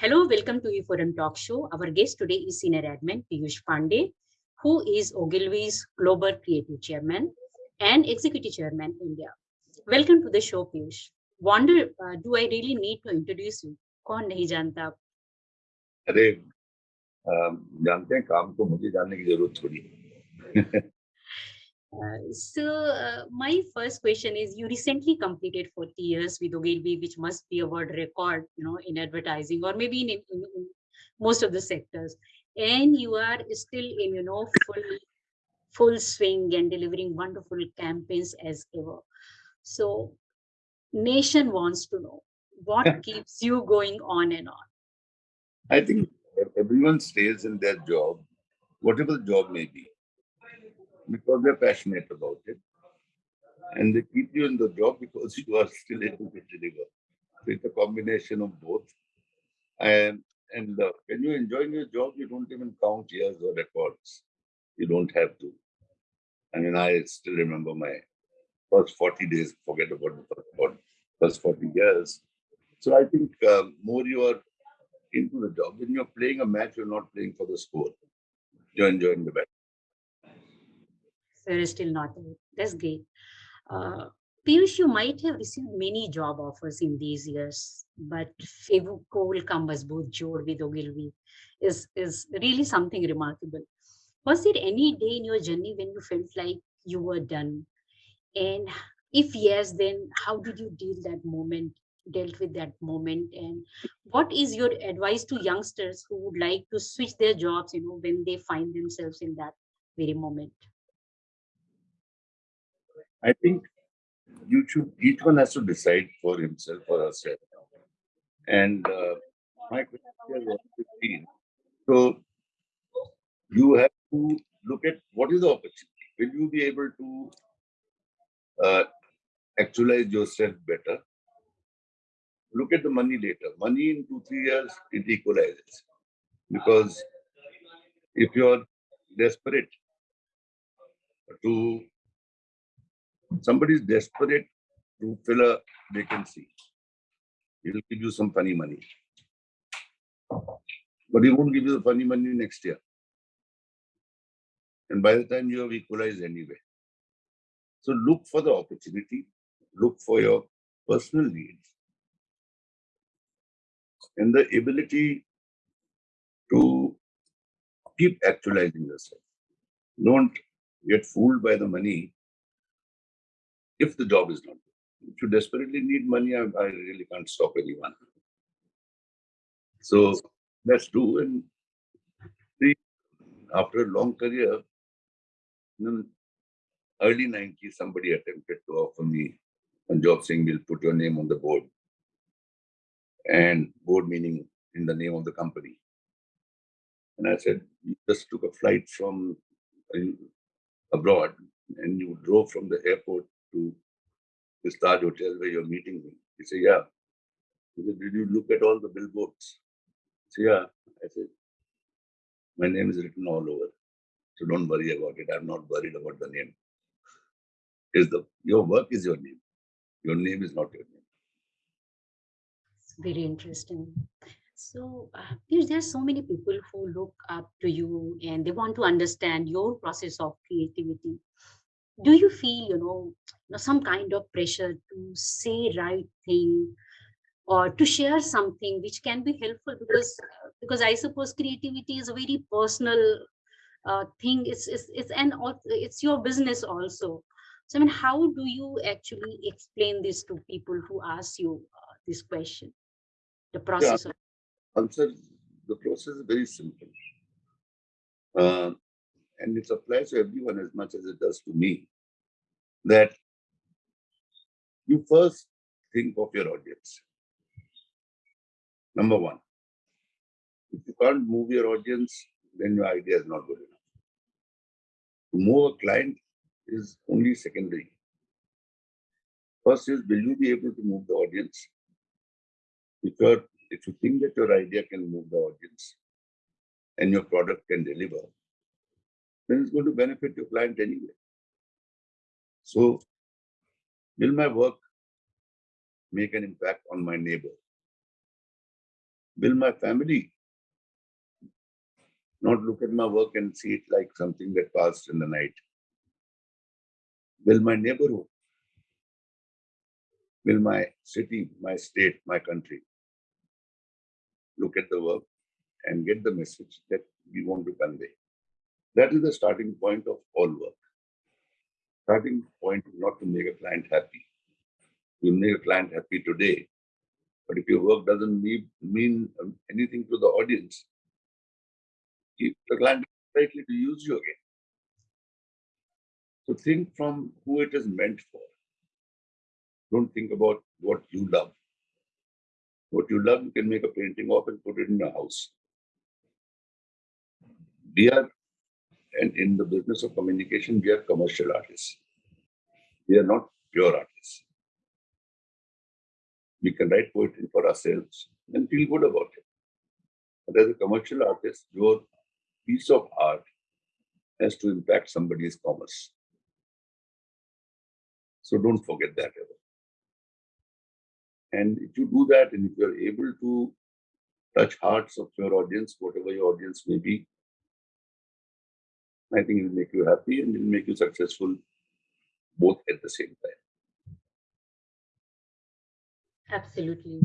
Hello, welcome to eForum Talk Show. Our guest today is Senior Admin Piyush Pandey, who is Ogilvy's Global Creative Chairman and Executive Chairman India. Welcome to the show, Piyush. Wonder, uh, do I really need to introduce you? कौन नहीं जानता आप? अरे जानते हैं काम को मुझे जानने की ज़रूरत थोड़ी Uh, so uh, my first question is you recently completed 40 years with Ogilvy, which must be a world record, you know, in advertising or maybe in, in, in most of the sectors. And you are still in, you know, full full swing and delivering wonderful campaigns as ever. So nation wants to know what keeps you going on and on. I think everyone stays in their job, whatever the job may be because they're passionate about it. And they keep you in the job because you are still able to deliver. So it's a combination of both. And and uh, when you're enjoying your job, you don't even count years or records. You don't have to. I mean, I still remember my first 40 days, forget about the first 40 years. So I think um, more you are into the job, when you're playing a match, you're not playing for the score. You're enjoying the match there is still not That's great. Uh, Piyush, you might have received many job offers in these years, but Fevicol Kambasboot Jod with Ogilvy is, is really something remarkable. Was there any day in your journey when you felt like you were done? And if yes, then how did you deal that moment, dealt with that moment? And what is your advice to youngsters who would like to switch their jobs, you know, when they find themselves in that very moment? I think you should, each one has to decide for himself or herself. And uh, my question 15. So you have to look at what is the opportunity. Will you be able to uh, actualize yourself better? Look at the money later. Money in two, three years, it equalizes. Because if you're desperate to somebody is desperate to fill a vacancy, he will give you some funny money. But he won't give you the funny money next year. And by the time you have equalized anyway. So look for the opportunity, look for your personal needs and the ability to keep actualizing yourself. Don't get fooled by the money if the job is not good. If you desperately need money, I, I really can't stop anyone. So that's true. And see, after a long career, in early 90s, somebody attempted to offer me a job saying, we'll put your name on the board. And board meaning in the name of the company. And I said, you just took a flight from abroad and you drove from the airport to the Taj Hotel where you're meeting me. He said, yeah. He said, did you look at all the billboards? I said, yeah. I said, my name is written all over. So don't worry about it. I'm not worried about the name. Is the your work is your name. Your name is not your name. It's very interesting. So uh, there are so many people who look up to you and they want to understand your process of creativity do you feel you know, you know some kind of pressure to say right thing or to share something which can be helpful? Because because i suppose creativity is a very personal uh, thing. It's, it's it's an it's your business also. So i mean how do you actually explain this to people who ask you uh, this question? The process yeah. of answer the process is very simple. Uh, and it applies to everyone as much as it does to me, that you first think of your audience. Number one, if you can't move your audience, then your idea is not good enough. To move a client is only secondary. First is, will you be able to move the audience? If, you're, if you think that your idea can move the audience and your product can deliver, then it's going to benefit your client anyway. So, will my work make an impact on my neighbor? Will my family not look at my work and see it like something that passed in the night? Will my neighborhood, will my city, my state, my country look at the work and get the message that we want to convey? That is the starting point of all work. Starting point is not to make a client happy. You make a client happy today, but if your work doesn't mean, anything to the audience, the client is likely to use you again. So think from who it is meant for. Don't think about what you love. What you love, you can make a painting of and put it in your house. We are, and in the business of communication, we are commercial artists. We are not pure artists. We can write poetry for ourselves and feel good about it. But as a commercial artist, your piece of art has to impact somebody's commerce. So don't forget that ever. And if you do that, and if you're able to touch hearts of your audience, whatever your audience may be, I think it will make you happy and it will make you successful both at the same time. Absolutely.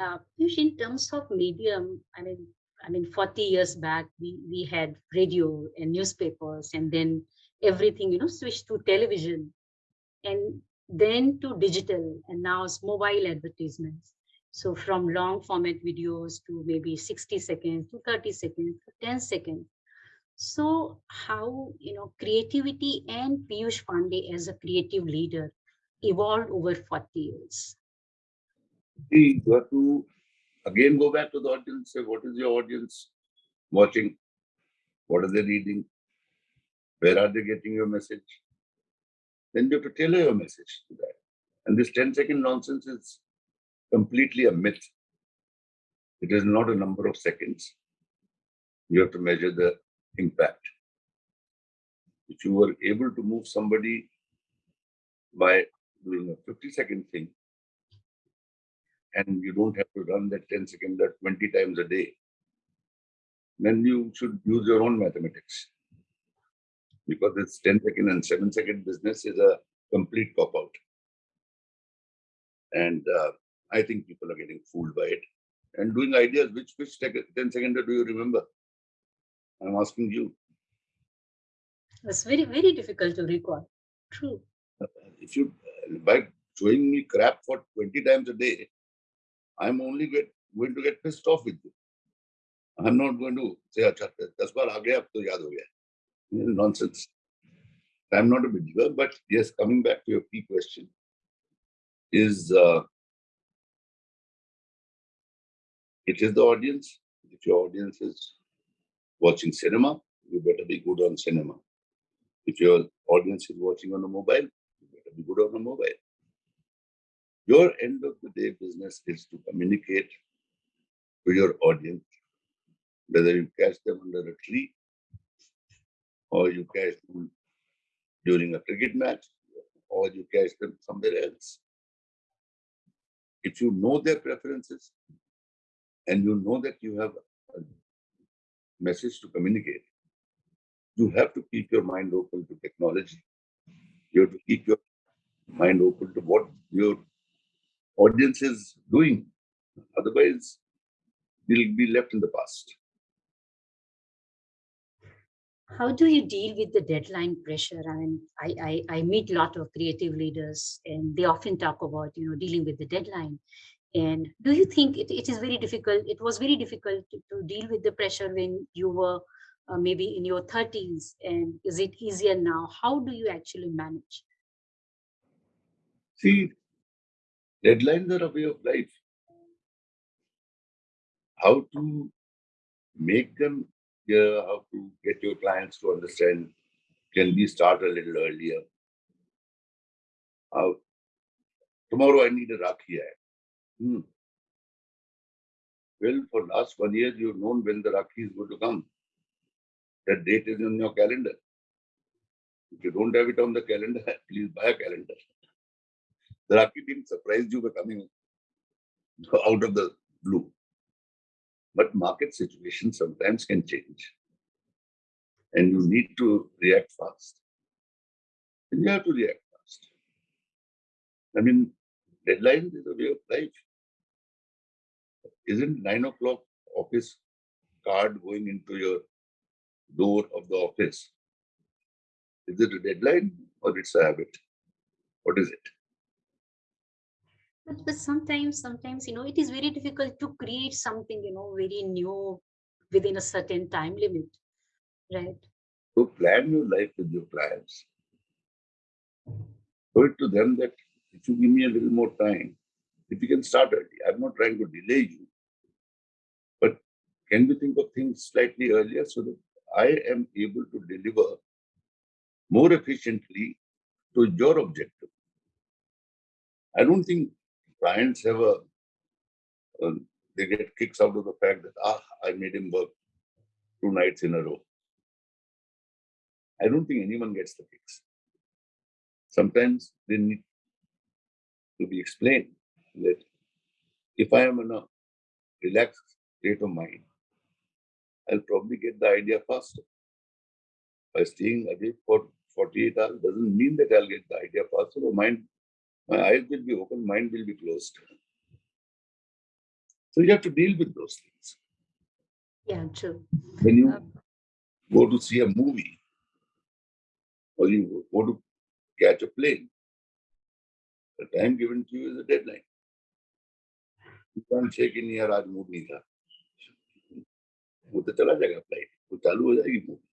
Uh, in terms of medium, I mean, I mean, 40 years back, we, we had radio and newspapers, and then everything, you know, switched to television. And then to digital and now it's mobile advertisements. So from long format videos to maybe 60 seconds to 30 seconds to 10 seconds. So how, you know, creativity and Piyush Pandey as a creative leader evolved over 40 years? You have to again go back to the audience, say, what is your audience watching? What are they reading? Where are they getting your message? then you have to tailor your message to that. And this 10 second nonsense is completely a myth. It is not a number of seconds. You have to measure the impact. If you were able to move somebody by doing a 50 second thing, and you don't have to run that 10 second that 20 times a day, then you should use your own mathematics because this 10 second and 7 second business is a complete cop out. And uh, I think people are getting fooled by it and doing ideas. Which which 10 second do you remember? I'm asking you. It's very, very difficult to recall. True. Uh, if you, uh, by showing me crap for 20 times a day, I'm only get, going to get pissed off with you. I'm not going to say, Acha, das bar aage ab to yaad. Nonsense. I'm not a believer, but yes, coming back to your key question, is uh, it is the audience. If your audience is watching cinema, you better be good on cinema. If your audience is watching on a mobile, you better be good on a mobile. Your end of the day business is to communicate to your audience, whether you catch them under a tree or you catch them during a cricket match, or you catch them somewhere else. If you know their preferences and you know that you have message to communicate, you have to keep your mind open to technology. You have to keep your mind open to what your audience is doing. Otherwise, you'll be left in the past how do you deal with the deadline pressure? I mean, I, I, I meet a lot of creative leaders and they often talk about, you know, dealing with the deadline. And do you think it, it is very difficult? It was very difficult to, to deal with the pressure when you were uh, maybe in your 30s and is it easier now? How do you actually manage? See, deadlines are a way of life. How to make them how to get your clients to understand, can we start a little earlier? Tomorrow I need a Rakhi Hmm. Well, for last one year, you've known when the Rakhi is going to come. That date is in your calendar. If you don't have it on the calendar, please buy a calendar. The Rakhi team surprised you by coming out of the blue. But market situation sometimes can change. And you need to react fast. And you have to react fast. I mean, deadline is a way of life. Isn't nine o'clock office card going into your door of the office? Is it a deadline or it's a habit? What is it? But, but sometimes, sometimes, you know, it is very difficult to create something, you know, very new within a certain time limit, right? So plan your life with your clients. Show it to them that if you give me a little more time, if you can start early, I'm not trying to delay you, can we think of things slightly earlier so that I am able to deliver more efficiently to your objective? I don't think clients have a, uh, they get kicks out of the fact that, ah, I made him work two nights in a row. I don't think anyone gets the kicks. Sometimes they need to be explained that if I am in a relaxed state of mind, I'll probably get the idea faster. By staying awake for 48 hours doesn't mean that I'll get the idea faster. My mind, my eyes will be open, mind will be closed. So you have to deal with those things. Yeah, true. When you um, go to see a movie or you go to catch a plane, the time given to you is a deadline. You can't check in here, aaj mood nahi. वो तो चला जाएगा flight वो चालू हो जाएगी movie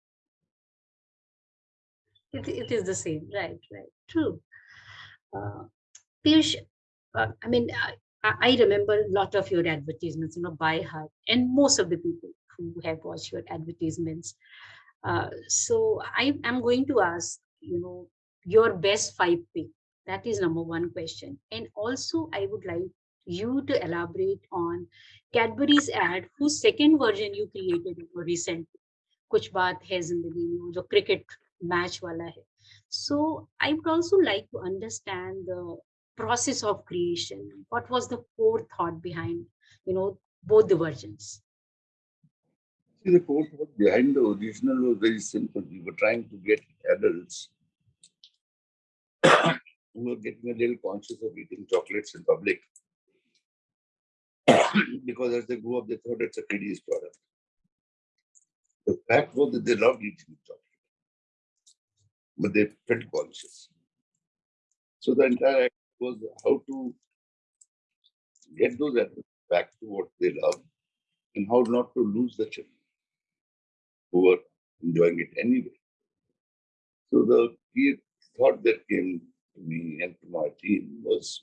It, it is the same, right, right, true. Uh, Piyush, uh, I mean, I, I I remember a lot of your advertisements, you know, by heart, and most of the people who have watched your advertisements. Uh, so I am going to ask, you know, your best five pick. That is number one question. And also, I would like you to elaborate on Cadbury's ad whose second version you created recently. Kuch baat hai zindagi mein, jo cricket match wala hai. So I would also like to understand the process of creation. What was the core thought behind, you know, both the versions? See, the core thought behind the original was very simple. We were trying to get adults who were getting a little conscious of eating chocolates in public because as they grew up, they thought it's a kiddies product. The fact was that they loved eating chocolate, but they felt conscious. So the entire act was how to get those adults back to what they love and how not to lose the children who were enjoying it anyway. So the key thought that came to me and to my team was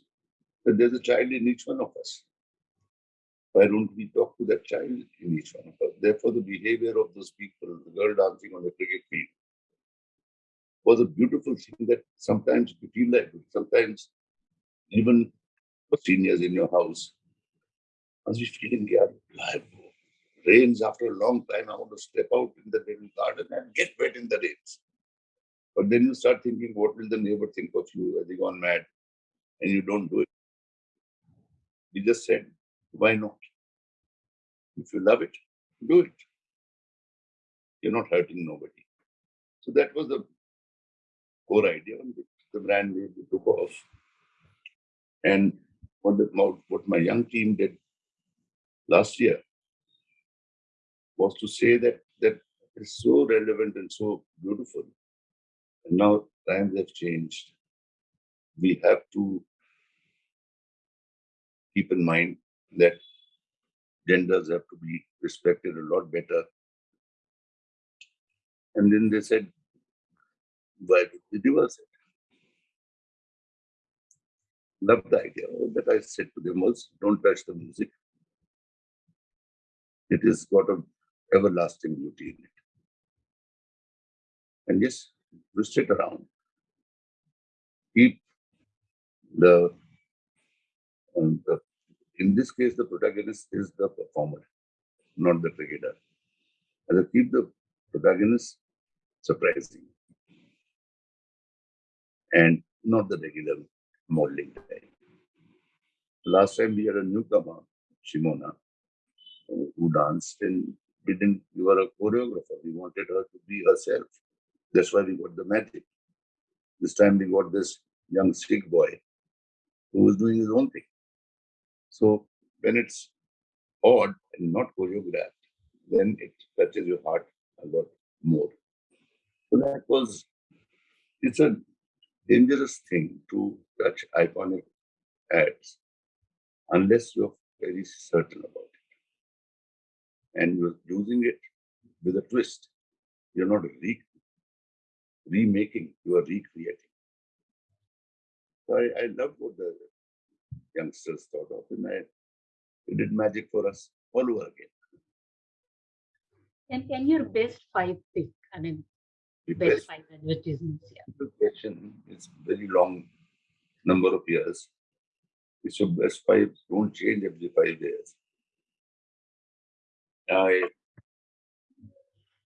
that there's a child in each one of us. Why don't we talk to that child in each one of us? Therefore, the behavior of those people, the girl dancing on the cricket field, was a beautiful thing that sometimes you feel like, sometimes even for seniors in your house, must be feeling, yeah, rains after a long time, I want to step out in the little garden and get wet in the rains. But then you start thinking, what will the neighbor think of you? Has he gone mad? And you don't do it. We just said, why not? If you love it, do it. You're not hurting nobody. So that was the core idea on which the brand really took off. And what, the, what my young team did last year was to say that that is so relevant and so beautiful. And now times have changed. We have to keep in mind that genders have to be respected a lot better. And then they said, why did we reverse it? Love the idea. All that I said to them was, don't touch the music. It has got a everlasting beauty in it. And just twist it around. Keep the, um, the, in this case, the protagonist is the performer, not the cricketer. And keep the protagonist surprising. and not the regular modeling. Last time we had a newcomer, Shimona, who danced and didn't give her a choreographer. We wanted her to be herself. That's why we got the magic. This time we got this young Sikh boy who was doing his own thing. So when it's odd and not choreographed, then it touches your heart a lot more. So that was, it's a dangerous thing to touch iconic ads unless you're very certain about it. And you're using it with a twist. You're not re remaking, you are recreating. So I, I love what the youngsters thought of, and I, it did magic for us all over again. And can your best five pick? I mean, The best best five advertisements. Yeah. the question is very long number of years. It's your best five don't change every five years. I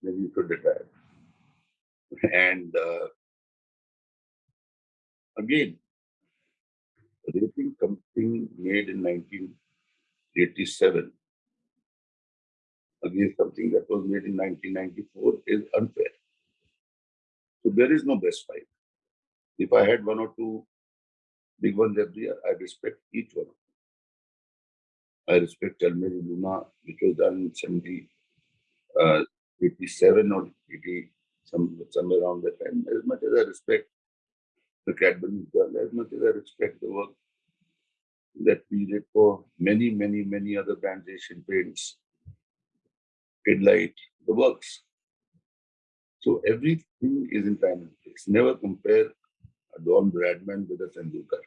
maybe you should retire. And uh, again, rating something made in 1987 against something that was made in 1994 is unfair. So there is no best five. If I had one or two big ones every year, I respect each one. I respect Chal Meri Luna, which was done in 70, uh, 87 or 80, some, somewhere around that time. As much as I respect the Cadbury girl, as much as I respect the work that we did for many, many, many other brands, Asian Paints, Kidlight, the works. So everything is in time and place. Never compare a Don Bradman with a Tendulkar.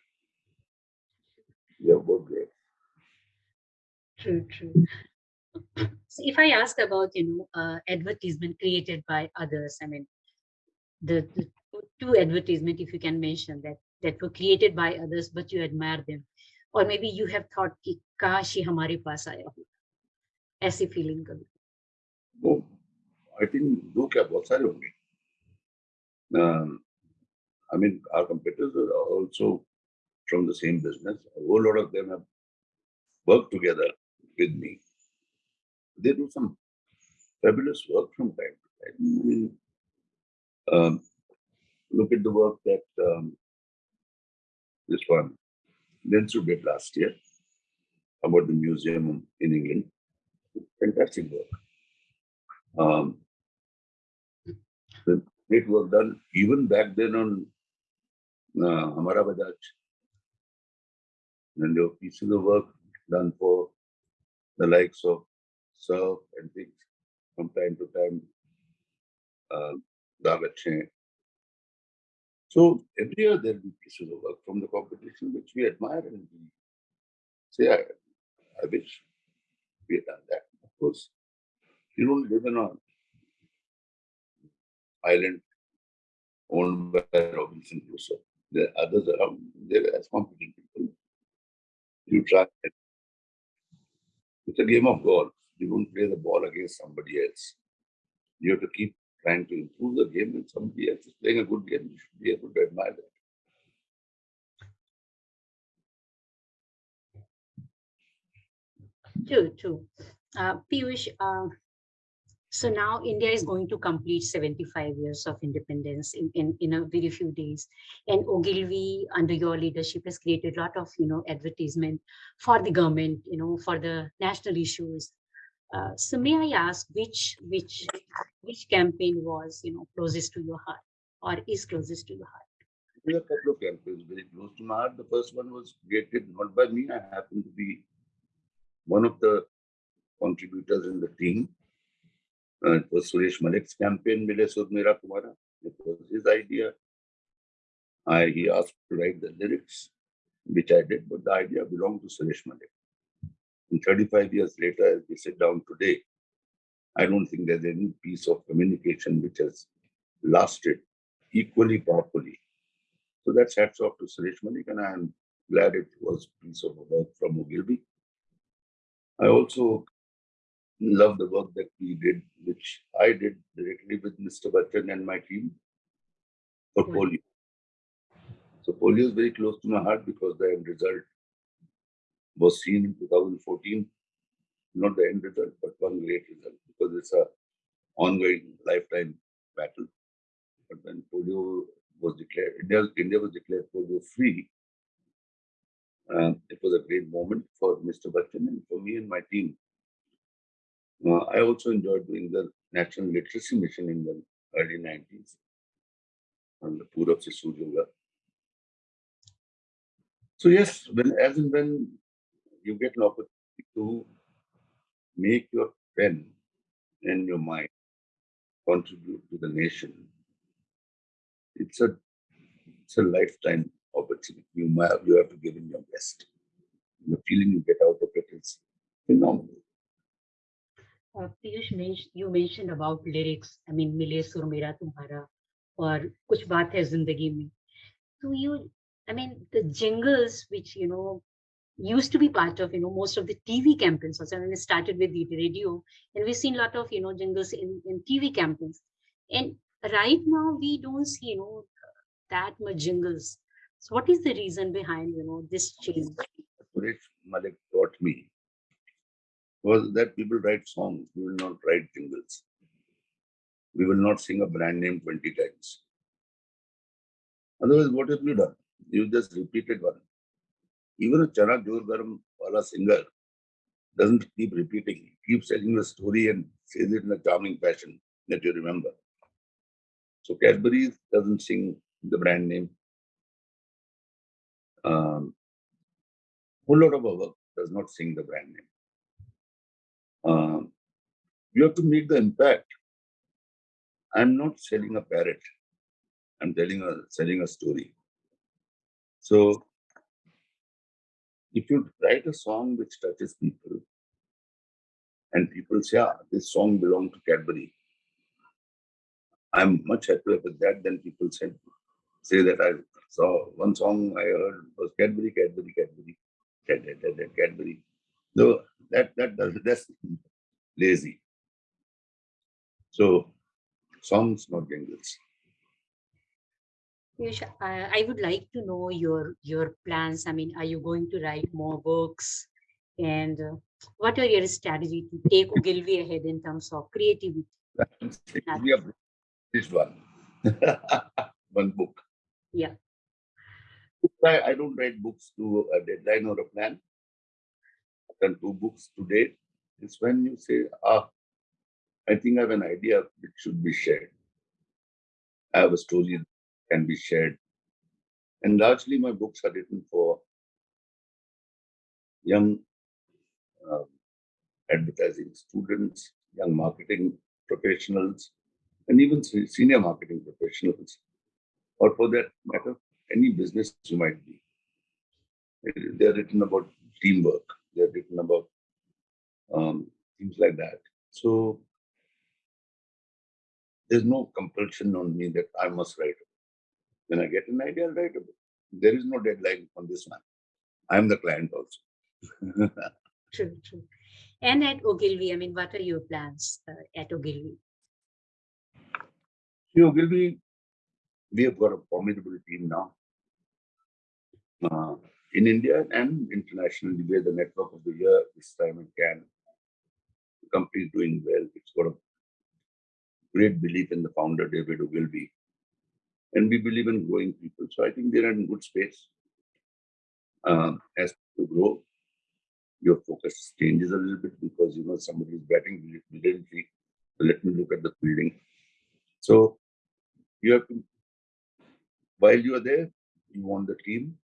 They are both great. True, true. So if I ask about, you know, uh, advertisement created by others, I mean, the, the two- two advertisement, if you can mention that, that were created by others, but you admire them, or maybe you have thought कि काश ये हमारे पास आया हो ऐसी feeling कभी वो I think दो क्या बहुत सारे होंगे I mean are competitors are also from the same business a whole lot of them have worked together with me they do some fabulous work from time to time I mean, um, look at the work that um, this one Dentsu did last year about the museum in England fantastic work um, the great work done even back then on uh. And there were pieces of work done for the likes of Surf and things from time to time. Uh. So every year there will be pieces of work from the competition which we admire and we say, I, I wish we had done that. Of course, you don't live in an island owned by Robinson Crusoe. There are others around, they're as competent people. You try. it. It's a game of golf. You don't play the ball against somebody else. You have to keep trying to improve the game, and somebody else is playing a good game. You should be able to admire that. True, true. Uh, Piyush, uh, so now India is going to complete 75 years of independence in, in, in a very few days. And Ogilvy, under your leadership, has created a lot of, you know, advertisement for the government, you know, for the national issues. Uh, so may I ask which which which campaign was, you know, closest to your heart or is closest to your heart? There are a couple of campaigns very close to my heart. The first one was created not by me. I happened to be one of the contributors in the team. Uh, it was Suresh Malik's campaign, Mile Sur Mera Tumhara. It was his idea. I, he asked to write the lyrics, which I did, but the idea belonged to Suresh Malik. And 35 years later, as we sit down today, I don't think there's any piece of communication which has lasted equally powerfully. So that's hats off to Suresh Malik, and I'm glad it was a piece of work from Ogilvy. I also love the work that we did, which I did directly with Mr. Bachchan and my team for hmm. polio. So polio is very close to my heart because the end result was seen in 2014. Not the end result, but one great result because it's a ongoing lifetime battle. But when polio was declared, India, India was declared polio free, uh, it was a great moment for Mr. Bachchan and for me and my team. Uh, I also enjoyed doing the National Literacy Mission in the early 90s on the Purab Yoga. So yes, when as and when you get an opportunity to make your pen and your mind contribute to the nation, it's a it's a lifetime opportunity. You have you have to give in your best. The feeling you get out of it is phenomenal. Uh, Piyush, you mentioned about lyrics. I mean, मिले सुर मेरा तुम्हारा और कुछ बात है जिंदगी में. So you, I mean, the jingles which you know used to be part of you know most of the TV campaigns also. I it started with the radio, and we've seen a lot of you know jingles in in TV campaigns. And right now we don't see you know that much jingles. So what is the reason behind you know this change? Suresh Malik taught me was that people write songs, we will not write jingles. We will not sing a brand name 20 times. Otherwise, what have you done? You just repeated one. Even a Chana Jor Garam wala singer doesn't keep repeating. He keeps telling the story and says it in a charming fashion that you remember. So Cadbury doesn't sing the brand name. Um, whole lot of our work does not sing the brand name. Um, you have to make the impact. I'm not selling a parrot. I'm telling a selling a story. So if you write a song which touches people, and people say, ah, this song belongs to Cadbury, I'm much happier with that than people say, say that I saw one song I heard was Cadbury, Cadbury, Cadbury, Cadbury, Cadbury. No, that that does that's lazy. So songs, not jingles. Yes, I, I would like to know your your plans. I mean, are you going to write more books? And uh, what are your strategy to take Ogilvy ahead in terms of creativity? we have this one, one book. Yeah. I, I don't write books to a deadline or a plan. I've done two books to date. It's when you say, ah, I think I have an idea which should be shared. I have a story can be shared. And largely my books are written for young uh, advertising students, young marketing professionals, and even senior marketing professionals, or for that matter, any business you might be. They're written about teamwork. They're written about um, things like that. So there's no compulsion on me that I must write. When I get an idea, I'll write a book. There is no deadline on this one. I'm the client also. true, true. And at Ogilvy, I mean, what are your plans uh, at Ogilvy? See, Ogilvy, we have got a formidable team now. Uh, in India and internationally, we're the network of the year this time at Cannes. The company is doing well. It's got a great belief in the founder, David Ogilvy. And we believe in growing people. So I think they're in good space. Um, as to grow, your focus changes a little bit because you know somebody is batting brilliantly. Let me look at the fielding. So you have to, while you are there, you want the team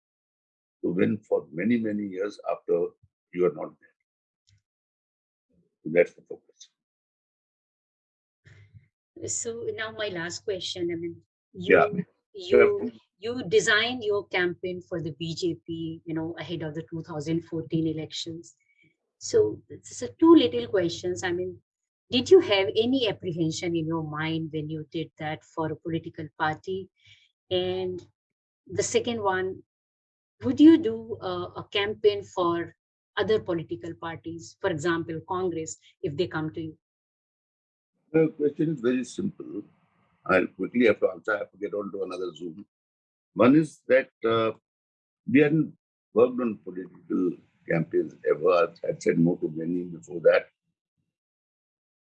to win for many, many years after you are not there. So that's the focus. So now my last question. I mean, you yeah. you you designed your campaign for the BJP, you know, ahead of the 2014 elections. So it's a two little questions. I mean, did you have any apprehension in your mind when you did that for a political party? And the second one, would you do a, a campaign for other political parties, for example, Congress, if they come to you? The question is very simple. I'll quickly have to answer. I have to get on to another Zoom. One is that uh, we hadn't worked on political campaigns ever. I'd said no to many before that.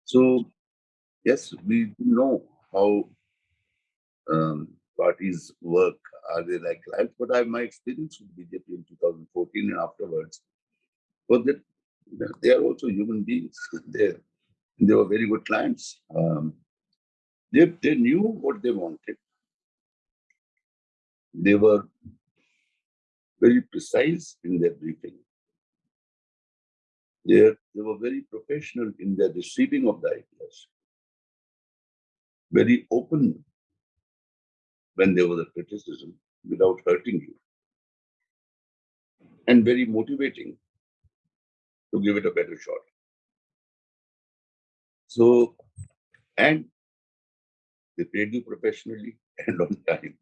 So, yes, we know how um, parties work. Are they like life? But I my experience with BJP in 2014 and afterwards was that they are also human beings. they they were very good clients. Um, they, they knew what they wanted. They were very precise in their briefing. They, they were very professional in their receiving of the ideas, very open when there was a criticism without hurting you, and very motivating to give it a better shot. So, and they paid you professionally and on time.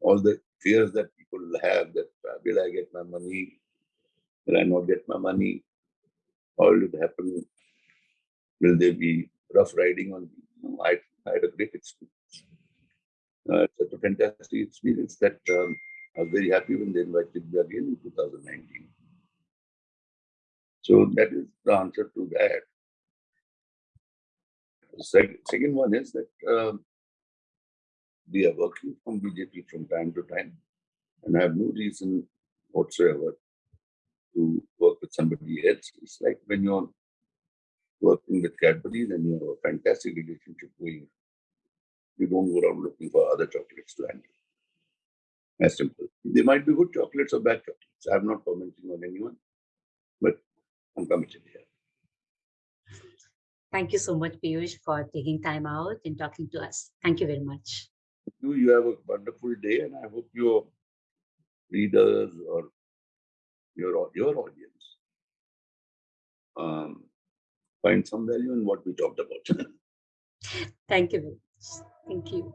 All the fears that people have that uh, will I get my money? Will I not get my money? How will it happen? Will there be rough riding on me? No, I, I had a great experience. Uh, it's a fantastic experience that um, I was very happy when they invited me again in 2019. So that is the answer to that. Second one is that um, we are working from BJP from time to time, and I have no reason whatsoever to work with somebody else. It's like when you're working with Cadbury, then you have a fantastic relationship going. You don't go around looking for other chocolates to handle. As simple. They might be good chocolates or bad chocolates. I'm not commenting on anyone, but I'm committed here. Thank you so much, Piyush, for taking time out and talking to us. Thank you very much. You, you have a wonderful day, and I hope your readers or your your audience um, find some value in what we talked about. Thank you very much. Thank you.